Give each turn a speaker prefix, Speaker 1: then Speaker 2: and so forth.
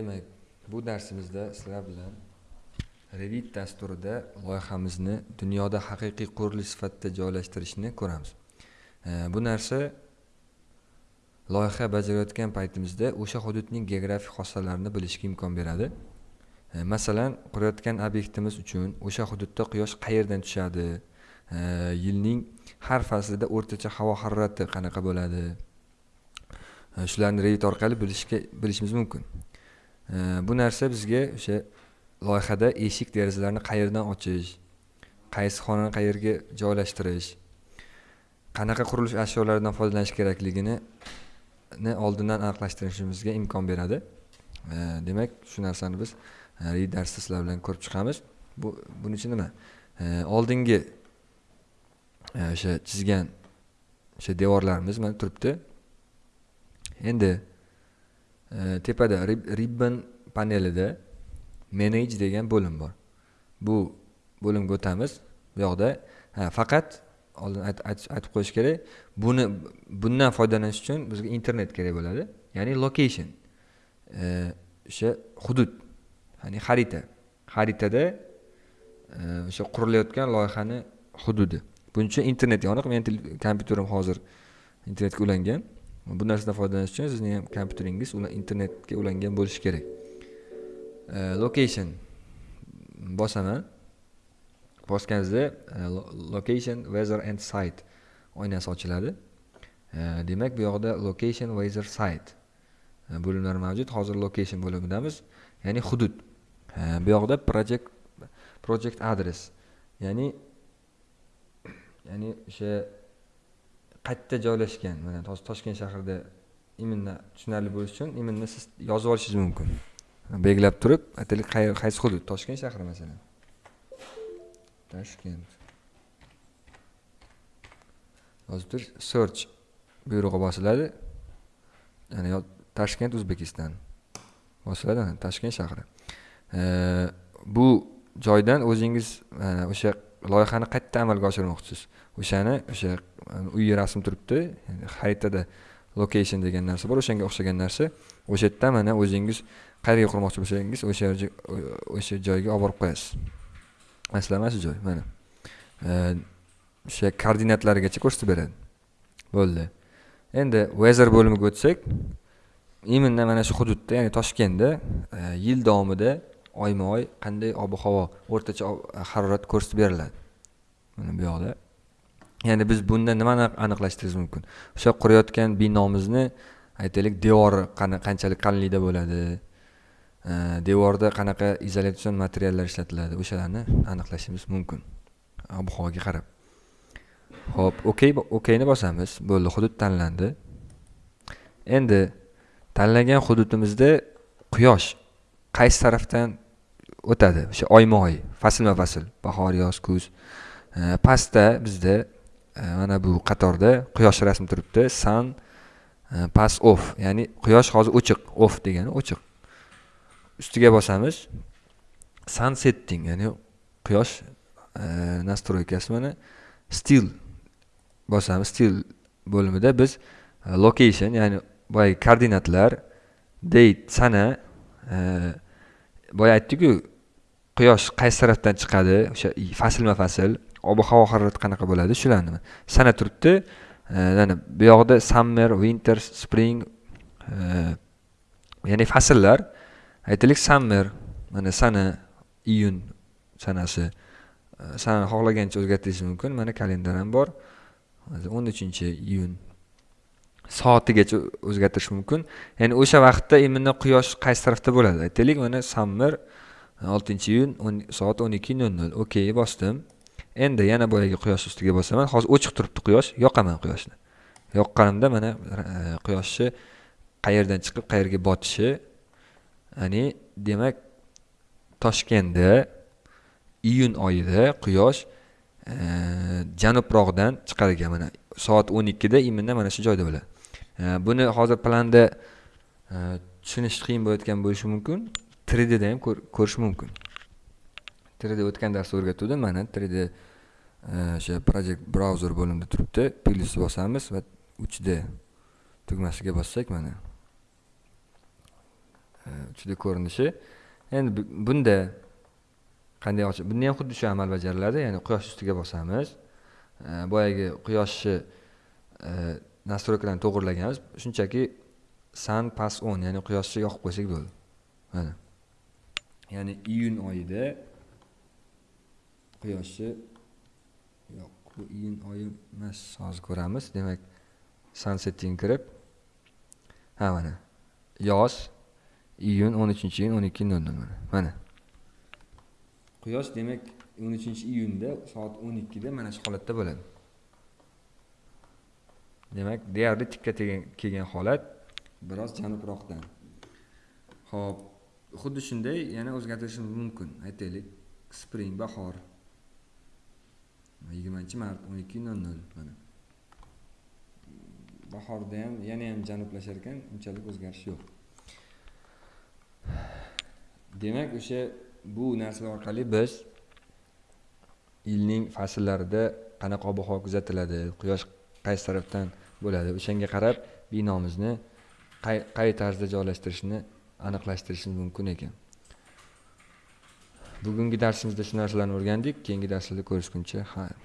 Speaker 1: demak bu darsimizda sizlar bilan revit dasturida loyihamizni dunyoda haqiqiy qurilish sifatida joylashtirishni ko'ramiz. Bu narsa loyiha bajarayotgan paytimizda o'sha hududning geografik xossalarini bilishga imkon beradi. Masalan qurayotgan obyektimiz uchun o'sha hududda quyosh qayerdan tushadi? Yilning har faslida o'rtacha havo harorati qanaqa bo'ladi? Shularni revit orqali bilishga bilishimiz mumkin. Bu narsa bizga o'sha loyihada eshik derazalarni qayerdan ochish qaysi xonani qayerga joylashtirish qanaqa qurilish ashyolaridan foydalanish kerakligini oldindan aniqlashtirishimizga imkon beradi. Demak shu narsani biz e, revit darsda sizlar bilan ko'rib chiqamiz. Bu buning uchun nima? Oldingi e, o'sha chizgan o'sha devorlarimiz mana turibdi. Endi tepada ribbon panelida manage degan bo'lim bor. Bu bo'limga o'tamiz. Bu yoqda faqat oldin aytib qo'yish kerak buni bundan foydalanish uchun bizga internet kerak bo'ladi ya'ni location. O'sha hudud ya'ni xarita. Xaritada o'sha qurilayotgan loyihani hududi. Buning uchun internet yoniq meni kompyuterim hozir internetga ulangan. Bu narsadan foydalanish uchun sizni ham kompyuteringiz internetga ulangan bo'lishi kerak. E, location. Bosaman. Bosganingizda e, location weather and site oynasi ochiladi. E, demak bu yoqda location weather site bo'limlar mavjud. Hozir location bo'limidamiz ya'ni hudud. Bu yoqda project project address ya'ni ya'ni o'sha qayerda joylashgan? Mana toshkent shahrida именно tushunarli bo'lishi uchun именно siz yozib olishingiz mumkin. Belgilab turib aytaylik qaysi hudud? Toshkent shahri masalan. Toshkent. Yozib turish search buyrug'i bosiladi. Ya'ni toshkent o'zbekiston bosiladi toshkent shahri. Bu joydan o'zingiz o'sha loyihani qayerda amalga oshirmoqchisiz? O'shani o'sha uyi rasm turibdi xaritada location degan narsa bor o'shanga o'xshagan narsa o'sha yerda mana o'zingiz qayerga qurmoqchi bo'lsangiz o'sha o'sha joyga olib borib qo'yasiz masalan mana shu joy mana o'sha koordinatlarigacha ko'rsatib beradi bo'ldi endi weather bo'limiga o'tsak именно mana shu hududda ya'ni toshkentda yil davomida oyma oy qanday ob havo o'rtacha harorat ko'rsatib beriladi mana bu yoqda ya'ni biz bunda nimani aniqlashtirishimiz mumkin? O'sha qurayotgan binomizni aytaylik devori qanchalik qalinlikda bo'ladi? Devorda qanaqa izolyatsion materiallar ishlatiladi? O'shalarni aniqlashimiz mumkin. Ob havoga qarab. Ho'p okey okeyni bosamiz. Bo'ldi hudud tanlandi. Endi tanlagan hududimizda quyosh qaysi tarafdan o'tadi? O'sha oyma oy faslma fasl bahor yoz kuz. Pastda bizda E, mana bu qatorda quyosh rasmi turibdi. Sun e, pass off. Ya'ni quyosh hozir o'chiq off degani o'chiq. Ustiga bosamiz. Sun setting ya'ni quyosh e, nastroykasi mana still bosamiz. Still bo'limida biz location ya'ni boyagi koordinatlar date sana boya aytdiku quyosh qaysi tarafdan chiqadi? O'sha faslma fasl. Ob havo harorati qanaqa bo'ladi? Shularni sana turibdi. Mana bu yoqda summer winter spring ya'ni fasllar. Aytaylik summer mana sana iyun sanasi. Sanani xohlagancha o'zgartirishingiz mumkin. Mana kalendar ham bor. O'n uchinchi iyun soatigacha o'zgartirish mumkin. Ya'ni o'sha vaqtda именно quyosh qaysi tarafda bo'ladi? Aytaylik mana summer oltinchi iyun soat o'n ikki nol nol. Okey bosdim. Endi yana boyagi quyosh ustiga bosaman. Hozir o'chiq turibdi quyosh. Yoqaman quyoshni. Yoqqanimda mana e, quyoshni qayerdan chiqib qayerga botishi ya'ni demak toshkentda iyun oyida quyosh e, janubroqdan chiqar ekan mana soat o'n ikkida именно mana shu joyda bo'ladi. E, buni hozir planda tushunish qiyin bo'layotgan bo'lishi mumkin. 3Dda ham ko'rish mumkin. 3D o'tgan darsda o'rgatuvdim mana 3D e, o'sha project browser bo'limida turibdi. Plyus bosamiz va 3D tugmasiga bossak mana. E, uchida ko'rinishi. Endi bunda qanday ochib bunda ham xuddi shu amal bajariladi ya'ni quyosh ustiga bosamiz. E, boyagi quyoshni e, nastroykalarni to'g'irlaganmiz. Shunchaki sun pas on ya'ni quyoshni yoqib qo'ysak bo'ldi. Mana. Ya'ni iyun oyida quyoshi yo'q bu iyun oyi emas hozir ko'ramiz. Demak sunsetting kirib ha mana yoz iyun o'n uchinchi iyun o'n ikki nol nol mana mana. Quyosh demak o'n uchinchi iyunda soat o'n ikkida mana shu holatda bo'ladi. Demak deyarli tikka kelgan holat biroz janubroqdan ho'p xuddi shunday yana o'zgartirishimiz mumkin. Aytaylik spring bahor. Yigirmanchi mart o'n ikki nol nol mana. Bahorda ham yana ham janublashar ekan unchalik o'zgarish yo'q. Demak o'sha bu narsalar orqali biz yilning fasllarida qanaqa ob havo kuzatiladi quyosh qaysi tarafdan bo'ladi o'shanga qarab binomizni qay qay tarzda joylashtirishni aniqlashtirishimiz mumkin ekan. Bugungi darsimizda shu narsalarni o'rgandik keyingi darslarda ko'rishguncha xayr